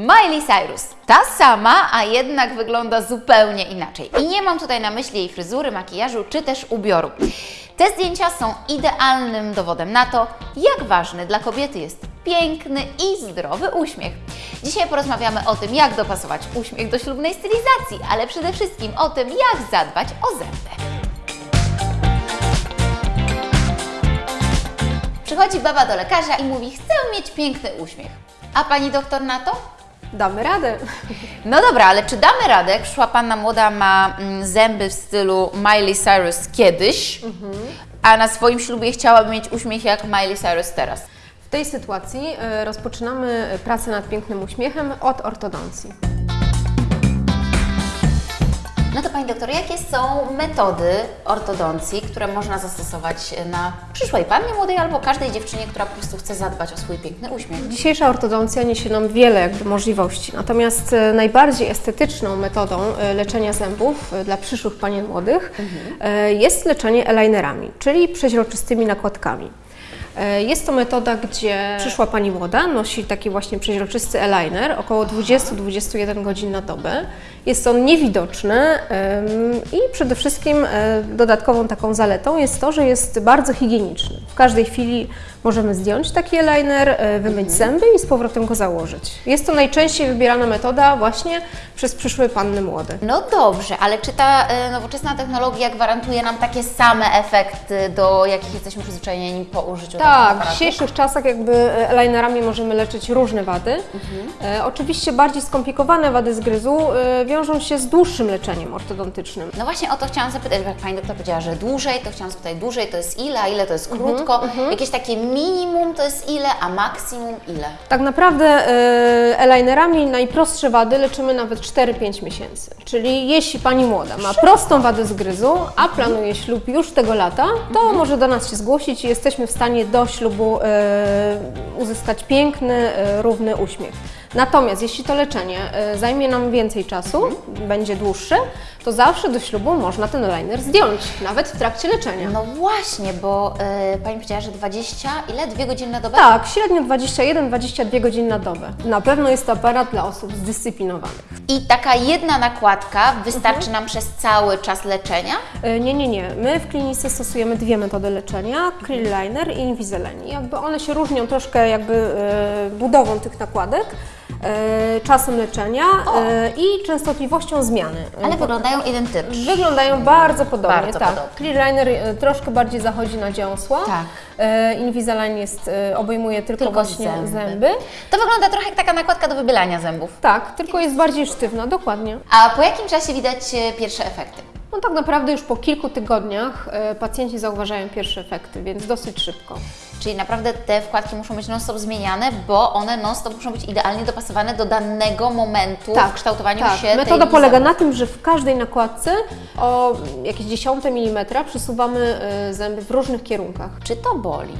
Miley Cyrus. Ta sama, a jednak wygląda zupełnie inaczej. I nie mam tutaj na myśli jej fryzury, makijażu czy też ubioru. Te zdjęcia są idealnym dowodem na to, jak ważny dla kobiety jest piękny i zdrowy uśmiech. Dzisiaj porozmawiamy o tym, jak dopasować uśmiech do ślubnej stylizacji, ale przede wszystkim o tym, jak zadbać o zęby. Przychodzi baba do lekarza i mówi: Chcę mieć piękny uśmiech. A pani doktor na to? Damy radę. No dobra, ale czy damy radę, jak przyszła panna młoda, ma mm, zęby w stylu Miley Cyrus kiedyś, a na swoim ślubie chciałaby mieć uśmiech jak Miley Cyrus teraz? W tej sytuacji e, rozpoczynamy pracę nad pięknym uśmiechem od ortodoncji. No to pani doktor, jakie są metody ortodoncji, które można zastosować na przyszłej pannie młodej albo każdej dziewczynie, która po prostu chce zadbać o swój piękny uśmiech? Dzisiejsza ortodoncja niesie nam wiele jakby możliwości, natomiast e, najbardziej estetyczną metodą e, leczenia zębów e, dla przyszłych panien młodych e, jest leczenie eyelinerami, czyli przeźroczystymi nakładkami. E, Jest to metoda, gdzie przyszła pani młoda nosi taki właśnie przeźroczysty eyeliner, około 20-21 godzin na dobę. Jest on niewidoczny i przede wszystkim e, dodatkową taką zaletą jest to, że jest bardzo higieniczny. W każdej chwili możemy zdjąć taki eyeliner, e, wymyć zęby i z powrotem go założyć. Jest to najczęściej wybierana metoda właśnie przez przyszłe panny młode. No dobrze, ale czy ta e, nowoczesna technologia gwarantuje nam takie same efekty, do jakich jesteśmy przyzwyczajeni po użyciu Tak, w dzisiejszych czasach jakby eyelinerami możemy leczyć różne wady. E, oczywiście bardziej skomplikowane wady zgryzu e, wiążą się z dłuższym leczeniem ortodontycznym. No właśnie o to chciałam zapytać, jak Pani doktor powiedziała, że dłużej, to chciałam zapytać, dłużej to jest ile, a ile to jest Mhm, krótko? Jakieś takie minimum to jest ile, a maksimum ile? Tak naprawdę e, eyelinerami najprostsze wady leczymy nawet 4-5 miesięcy. Czyli jeśli Pani młoda ma prostą wadę zgryzu, a planuje ślub już tego lata, to może do nas się zgłosić i jesteśmy w stanie do ślubu e, uzyskać piękny, e, równy uśmiech. Natomiast jeśli to leczenie e, zajmie nam więcej czasu, będzie dłuższe, to zawsze do ślubu można ten eyeliner zdjąć, nawet w trakcie leczenia. No właśnie, bo e, Pani powiedziała, że 20, ile? Dwie godziny na dobę? Tak, średnio 21-22 godziny na dobę. Na pewno jest to aparat dla osób zdyscyplinowanych. I taka jedna nakładka wystarczy Mhm. nam przez cały czas leczenia? E, Nie, nie, nie. My w klinice stosujemy dwie metody leczenia, Krill Liner i Invisalign. Jakby one się różnią troszkę jakby e, budową tych nakładek, czasem leczenia e, i częstotliwością zmiany. Ale wyglądają identycznie. Wyglądają bardzo podobnie, Bardzo tak. podobnie. Clear Liner e, troszkę bardziej zachodzi na dziąsła. Tak. E, Invisalign jest, e, obejmuje tylko, Tylko właśnie zęby. zęby. To wygląda trochę jak taka nakładka do wybielania zębów. Tak, tylko jest bardziej sztywna, dokładnie. A po jakim czasie widać e, pierwsze efekty? No tak naprawdę już po kilku tygodniach e, pacjenci zauważają pierwsze efekty, więc dosyć szybko. Czyli naprawdę te wkładki muszą być non-stop zmieniane, bo one non-stop muszą być idealnie dopasowane do danego momentu w kształtowaniu tak. się Metoda tej polega na tym, że w każdej nakładce o jakieś dziesiąte milimetra przesuwamy e, zęby w różnych kierunkach. Czy to boli?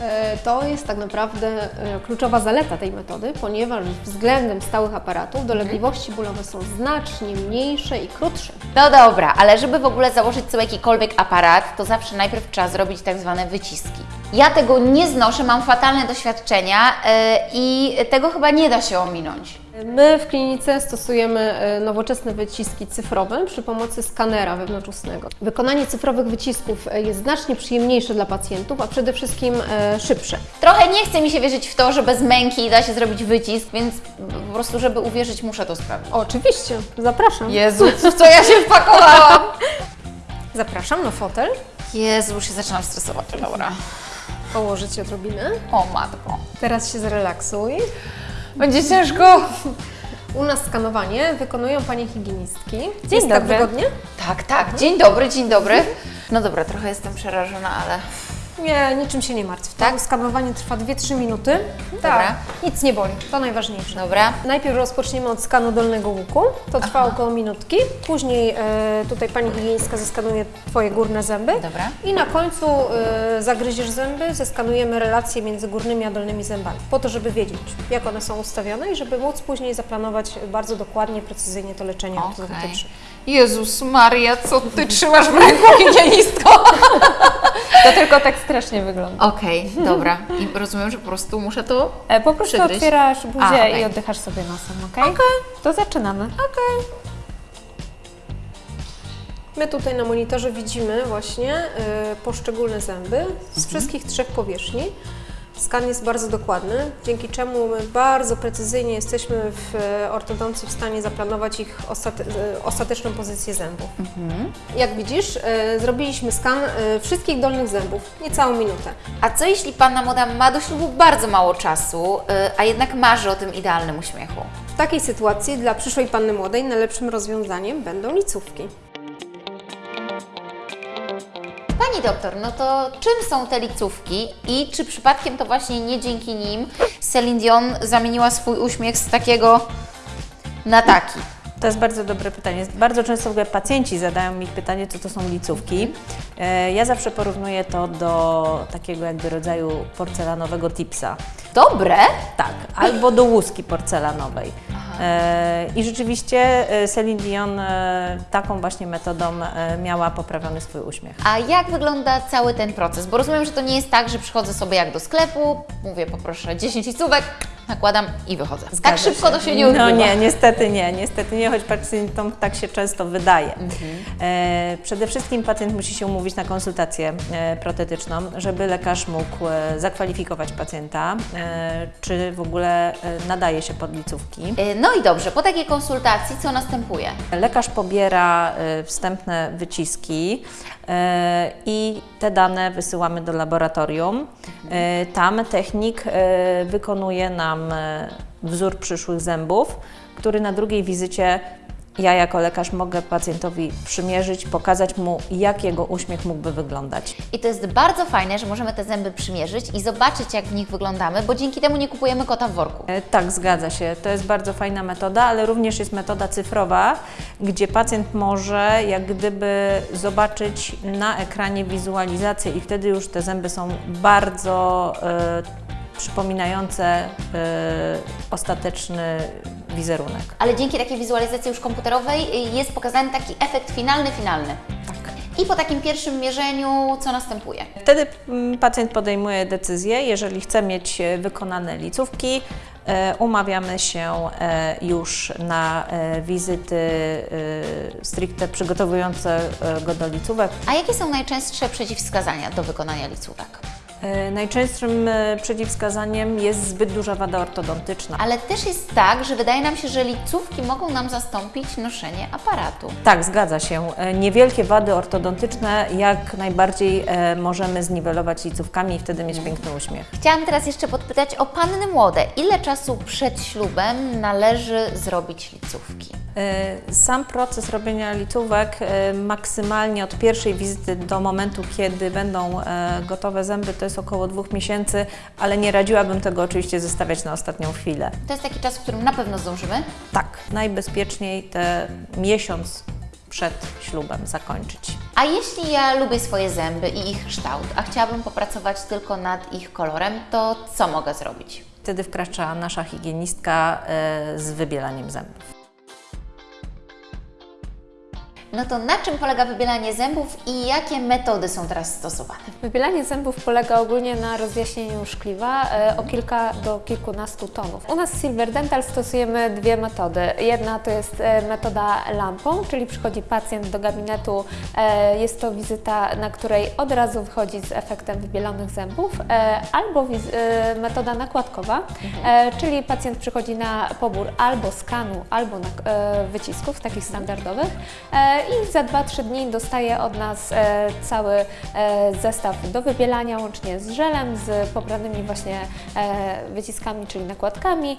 E, To jest tak naprawdę e, kluczowa zaleta tej metody, ponieważ względem stałych aparatów dolegliwości bólowe są znacznie mniejsze i krótsze. No dobra, ale żeby w ogóle założyć sobie jakikolwiek aparat, to zawsze najpierw trzeba zrobić tak zwane wyciski. Ja tego nie znoszę, mam fatalne doświadczenia yy, i tego chyba nie da się ominąć. My w klinice stosujemy e, nowoczesne wyciski cyfrowe przy pomocy skanera wewnątrzustnego. Wykonanie cyfrowych wycisków e, jest znacznie przyjemniejsze dla pacjentów, a przede wszystkim e, szybsze. Trochę nie chce mi się wierzyć w to, że bez męki da się zrobić wycisk, więc po prostu, żeby uwierzyć, muszę to sprawdzić. Oczywiście, zapraszam. Jezu, w co ja się wpakowałam? Zapraszam na fotel. Jezu, już się zaczynam stresować. Dobra. Położyć się odrobinę. O matko. Teraz się zrelaksuj. Będzie ciężko. U nas skanowanie wykonują Panie higienistki. Dzień Jest tak dobry. wygodnie? Tak, tak. Dzień dobry, dzień dobry. No dobra, trochę jestem przerażona, ale Nie, niczym się nie martw. Tak? Skanowanie trwa 2-3 minuty. Dobra. Tak. Nic nie boli, to najważniejsze. dobra. Najpierw rozpoczniemy od skanu dolnego łuku, to trwa około minutki. Później e, tutaj pani higienistka zeskanuje Twoje górne zęby. Dobra. I na końcu e, zagryziesz zęby, zeskanujemy relacje między górnymi a dolnymi zębami, po to, żeby wiedzieć, jak one są ustawione i żeby móc później zaplanować bardzo dokładnie, precyzyjnie to leczenie ortodontyczne. Jezus Maria, co ty trzymasz w ręku, higienistko? To tylko tekst strasznie wygląda. Okej, dobra. I rozumiem, że po prostu muszę to... E, po prostu Przygryźć. otwierasz buzię A, okej. i oddychasz sobie nosem, ok? To zaczynamy. My tutaj na monitorze widzimy właśnie y, poszczególne zęby z Mhm. wszystkich trzech powierzchni. Skan jest bardzo dokładny, dzięki czemu my bardzo precyzyjnie jesteśmy w e, ortodoncji w stanie zaplanować ich ostate, e, ostateczną pozycję zębów. Mhm. Jak widzisz, e, zrobiliśmy skan wszystkich dolnych zębów, niecałą minutę. A co jeśli panna młoda ma do ślubu bardzo mało czasu, a jednak marzy o tym idealnym uśmiechu? W takiej sytuacji dla przyszłej panny młodej najlepszym rozwiązaniem będą licówki. Doktor, no to czym są te licówki i czy przypadkiem to właśnie nie dzięki nim Celine Dion zamieniła swój uśmiech z takiego na taki? To jest bardzo dobre pytanie. Bardzo często w ogóle pacjenci zadają mi pytanie, co to są licówki. E, Ja zawsze porównuję to do takiego jakby rodzaju porcelanowego tipsa. Dobre? Tak, albo do łuski porcelanowej. E, I rzeczywiście e, Celine Dion taką właśnie metodą miała poprawiony swój uśmiech. A jak wygląda cały ten proces? Bo rozumiem, że to nie jest tak, że przychodzę sobie jak do sklepu, mówię poproszę 10 licówek, nakładam i wychodzę. tak Zgadza szybko to się nie odbywa. No nie, niestety nie, niestety nie, choć pacjentom tak się często wydaje. Mhm. E, przede wszystkim pacjent musi się umówić na konsultację e, protetyczną, żeby lekarz mógł e, zakwalifikować pacjenta, e, czy w ogóle e, nadaje się pod licówki. Y, No i dobrze, po takiej konsultacji co następuje? Lekarz pobiera e, wstępne wyciski e, i te dane wysyłamy do laboratorium. E, Tam technik e, wykonuje nam e, wzór przyszłych zębów, który na drugiej wizycie ja jako lekarz mogę pacjentowi przymierzyć, pokazać mu, jak jego uśmiech mógłby wyglądać. I to jest bardzo fajne, że możemy te zęby przymierzyć i zobaczyć, jak w nich wyglądamy, bo dzięki temu nie kupujemy kota w worku. E, Tak, zgadza się. To jest bardzo fajna metoda, ale również jest metoda cyfrowa, gdzie pacjent może jak gdyby zobaczyć na ekranie wizualizację i wtedy już te zęby są bardzo e, przypominające e, ostateczny wizerunek. Ale dzięki takiej wizualizacji już komputerowej y, jest pokazany taki efekt finalny, finalny. Tak. I po takim pierwszym mierzeniu co następuje? Wtedy mm, pacjent podejmuje decyzję, jeżeli chce mieć e, wykonane licówki, e, umawiamy się już na wizyty stricte przygotowujące go do licówek. A jakie są najczęstsze przeciwwskazania do wykonania licówek? E, Najczęstszym e, przeciwwskazaniem jest zbyt duża wada ortodontyczna. Ale też jest tak, że wydaje nam się, że licówki mogą nam zastąpić noszenie aparatu. Tak, zgadza się. E, Niewielkie wady ortodontyczne jak najbardziej możemy zniwelować licówkami i wtedy mieć piękny uśmiech. Chciałam teraz jeszcze podpytać o panny młode. Ile czasu przed ślubem należy zrobić licówki? E, Sam proces robienia licówek e, maksymalnie od pierwszej wizyty do momentu, kiedy będą e, gotowe zęby, to jest około dwóch miesięcy, ale nie radziłabym tego oczywiście zostawiać na ostatnią chwilę. To jest taki czas, w którym na pewno zdążymy. Tak, najbezpieczniej te miesiąc przed ślubem zakończyć. A jeśli ja lubię swoje zęby i ich kształt, a chciałabym popracować tylko nad ich kolorem, to co mogę zrobić? Wtedy wkracza nasza higienistka z wybielaniem zębów. No to na czym polega wybielanie zębów i jakie metody są teraz stosowane? Wybielanie zębów polega ogólnie na rozjaśnieniu szkliwa e, o kilka do kilkunastu tonów. U nas w Silver Dental stosujemy dwie metody. Jedna to jest e, metoda lampą, czyli przychodzi pacjent do gabinetu, e, jest to wizyta, na której od razu wychodzi z efektem wybielonych zębów, albo metoda nakładkowa, e, czyli pacjent przychodzi na pobór albo skanu, albo na, wycisków takich standardowych i za 2-3 dni dostaje od nas e, cały e, zestaw do wybielania, łącznie z żelem, z pobranymi właśnie e, wyciskami, czyli nakładkami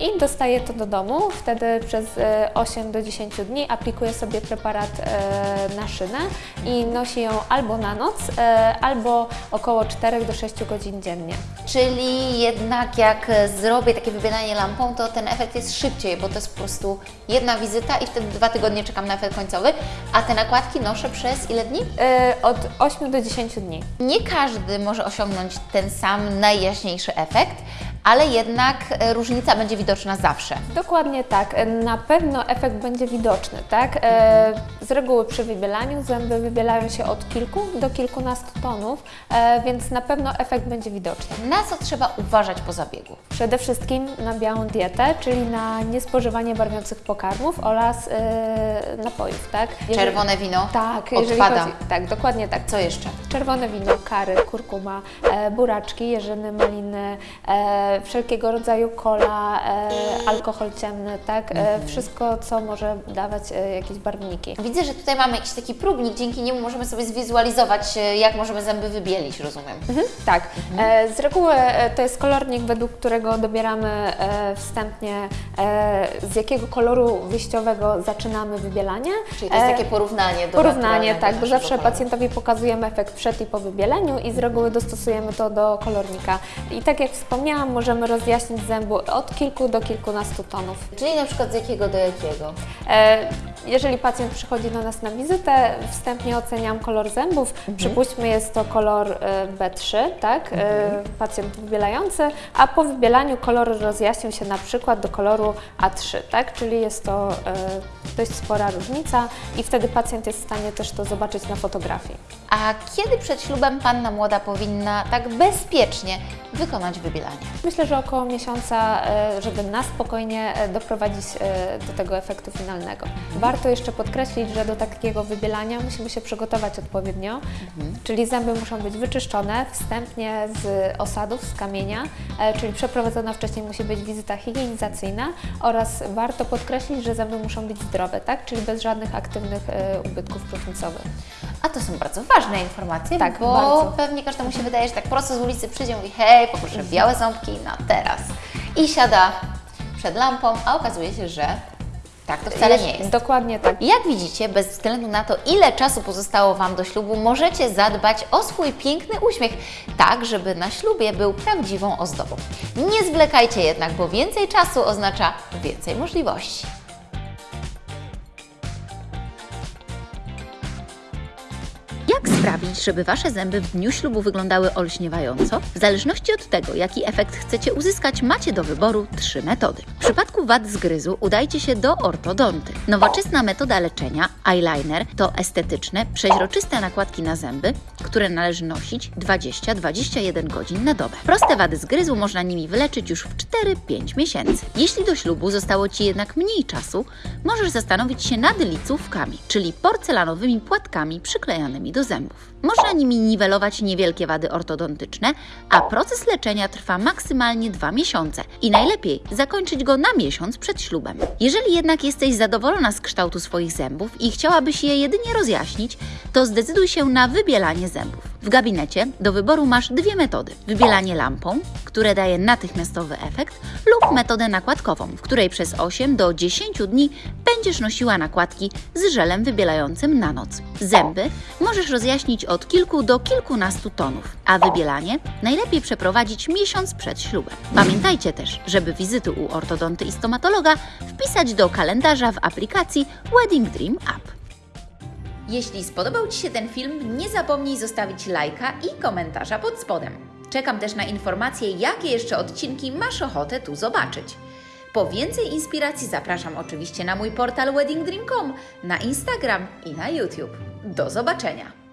i dostaje to do domu. Wtedy przez e, 8 do 10 dni aplikuje sobie preparat na szynę i nosi ją albo na noc, albo około 4 do 6 godzin dziennie. Czyli jednak jak zrobię takie wybielanie lampą, to ten efekt jest szybciej, bo to jest po prostu jedna wizyta i wtedy dwa tygodnie czekam na efekt końcowy, a te nakładki noszę przez ile dni? E, Od 8 do 10 dni. Nie każdy może osiągnąć ten sam najjaśniejszy efekt, ale jednak e, różnica będzie widoczna zawsze. Dokładnie tak. Na pewno efekt będzie widoczny, tak? E, Z reguły przy wybielaniu zęby wybielają się od kilku do kilkunastu tonów, e, więc na pewno efekt będzie widoczny. Na co trzeba uważać po zabiegu? Przede wszystkim na białą dietę, czyli na niespożywanie barwiących pokarmów oraz napojów, tak? Jeżeli- Czerwone wino Tak, jeżeli odpada. chodzi, tak, dokładnie tak. Co jeszcze? Czerwone wino, kary, kurkuma, buraczki, jeżyny, maliny, wszelkiego rodzaju kola, e, alkohol ciemny, tak? E, wszystko, co może dawać e, jakieś barwniki. Widzę, że tutaj mamy jakiś taki próbnik, dzięki niemu możemy sobie zwizualizować, jak możemy zęby wybielić, rozumiem. Mhm, tak. E, z reguły e, to jest kolornik, według którego dobieramy e, wstępnie, e, z jakiego koloru wyjściowego zaczynamy wybielanie. Czyli to jest E, takie porównanie do Porównanie, tak, bo zawsze koloru. pacjentowi pokazujemy efekt przed i po wybieleniu i z reguły dostosujemy to do kolornika. I tak jak wspomniałam, możemy rozjaśnić zębu od kilku do kilkunastu tonów. Czyli na przykład z jakiego do jakiego? E, Jeżeli pacjent przychodzi do nas na wizytę, wstępnie oceniam kolor zębów. Przypuśćmy, jest to kolor e, B3, tak? E, Pacjent wybielający, a po wybielaniu kolor rozjaśnił się na przykład do koloru A3, tak? Czyli jest to e, dość spora różnica i wtedy pacjent jest w stanie też to zobaczyć na fotografii. A kiedy przed ślubem panna młoda powinna tak bezpiecznie wykonać wybielanie? Myślę, że około miesiąca, żeby na spokojnie doprowadzić do tego efektu finalnego. Warto jeszcze podkreślić, że do takiego wybielania musimy się przygotować odpowiednio, czyli zęby muszą być wyczyszczone wstępnie z osadów, z kamienia, e, czyli przeprowadzona wcześniej musi być wizyta higienizacyjna oraz warto podkreślić, że zęby muszą być zdrowe, tak? czyli bez żadnych aktywnych e, ubytków próchnicowych. A to są bardzo ważne informacje, Tak, bo bardzo. pewnie każdemu się wydaje, że tak prosto z ulicy przyjdzie i mówi hej, poproszę białe ząbki na teraz. I siada przed lampą, a okazuje się, że tak to wcale nie jest. Dokładnie tak. Jak widzicie, bez względu na to, ile czasu pozostało Wam do ślubu, możecie zadbać o swój piękny uśmiech, tak żeby na ślubie był prawdziwą ozdobą. Nie zwlekajcie jednak, bo więcej czasu oznacza więcej możliwości. Sprawić, żeby Wasze zęby w dniu ślubu wyglądały olśniewająco? W zależności od tego, jaki efekt chcecie uzyskać, macie do wyboru trzy metody. W przypadku wad zgryzu udajcie się do ortodonty. Nowoczesna metoda leczenia, eyeliner, to estetyczne, przeźroczyste nakładki na zęby, które należy nosić 20-21 godzin na dobę. Proste wady zgryzu można nimi wyleczyć już w 4-5 miesięcy. Jeśli do ślubu zostało Ci jednak mniej czasu, możesz zastanowić się nad licówkami, czyli porcelanowymi płatkami przyklejanymi do zębów. Można nimi niwelować niewielkie wady ortodontyczne, a proces leczenia trwa maksymalnie 2 miesiące i najlepiej zakończyć go na miesiąc przed ślubem. Jeżeli jednak jesteś zadowolona z kształtu swoich zębów i chciałabyś je jedynie rozjaśnić, to zdecyduj się na wybielanie zębów. W gabinecie do wyboru masz dwie metody: wybielanie lampą, które daje natychmiastowy efekt, lub metodę nakładkową, w której przez 8 do 10 dni będziesz nosiła nakładki z żelem wybielającym na noc. Zęby możesz rozjaśnić od kilku do kilkunastu tonów, a wybielanie najlepiej przeprowadzić miesiąc przed ślubem. Pamiętajcie też, żeby wizyty u ortodonty i stomatologa wpisać do kalendarza w aplikacji Wedding Dream App. Jeśli spodobał Ci się ten film, nie zapomnij zostawić lajka i komentarza pod spodem. Czekam też na informacje, jakie jeszcze odcinki masz ochotę tu zobaczyć. Po więcej inspiracji zapraszam oczywiście na mój portal weddingdream.com, na Instagram i na YouTube. Do zobaczenia!